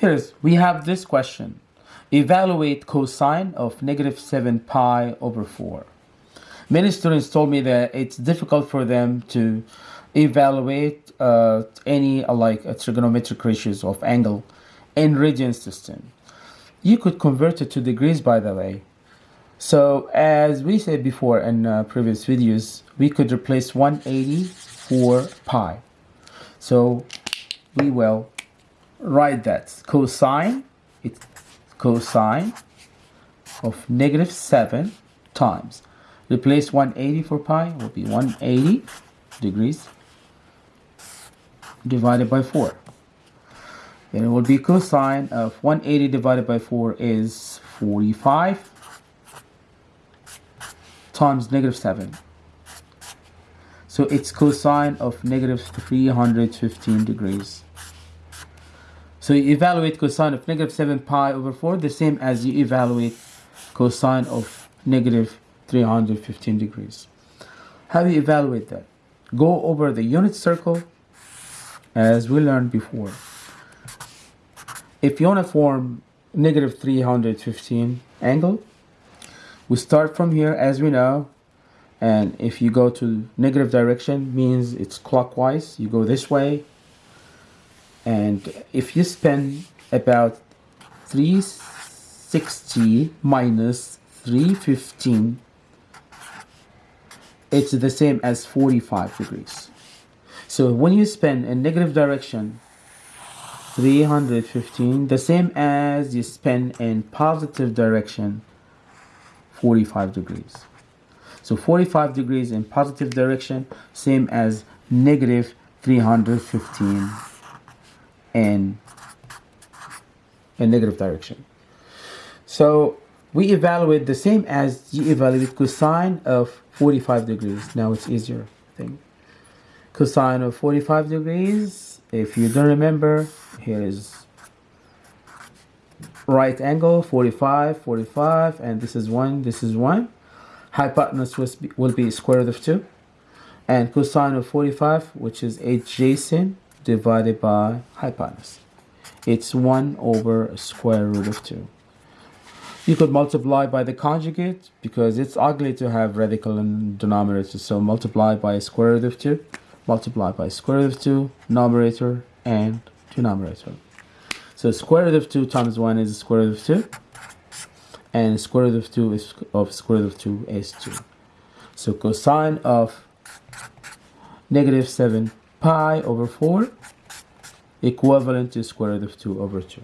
Here's, we have this question. Evaluate cosine of negative 7 pi over 4. Many students told me that it's difficult for them to evaluate uh, any uh, like uh, trigonometric ratios of angle in radian system. You could convert it to degrees by the way. So as we said before in uh, previous videos, we could replace 180 for pi. So we will write that. Cosine it's cosine of negative 7 times. Replace 180 for pi will be 180 degrees divided by 4 then it will be cosine of 180 divided by 4 is 45 times negative 7 so it's cosine of negative 315 degrees so you evaluate cosine of negative 7 pi over 4 the same as you evaluate cosine of negative 315 degrees. How do you evaluate that? Go over the unit circle as we learned before. If you want to form negative 315 angle, we start from here as we know and if you go to negative direction means it's clockwise you go this way and if you spend about 360 minus 315 it's the same as 45 degrees. So when you spin in negative direction 315 the same as you spin in positive direction 45 degrees. So 45 degrees in positive direction same as negative 315 in a negative direction. So we evaluate the same as you evaluate cosine of 45 degrees. Now it's easier thing. Cosine of 45 degrees, if you don't remember, here is right angle 45 45 and this is 1 this is 1 hypotenuse will be square root of 2 and cosine of 45 which is adjacent divided by hypotenuse. It's 1 over square root of 2. You could multiply by the conjugate because it's ugly to have radical in denominator. So multiply by square root of 2, multiply by square root of 2, numerator and denominator. So square root of 2 times 1 is square root of 2. And square root of 2 is of square root of 2 is 2. So cosine of negative 7 pi over 4 equivalent to square root of 2 over 2.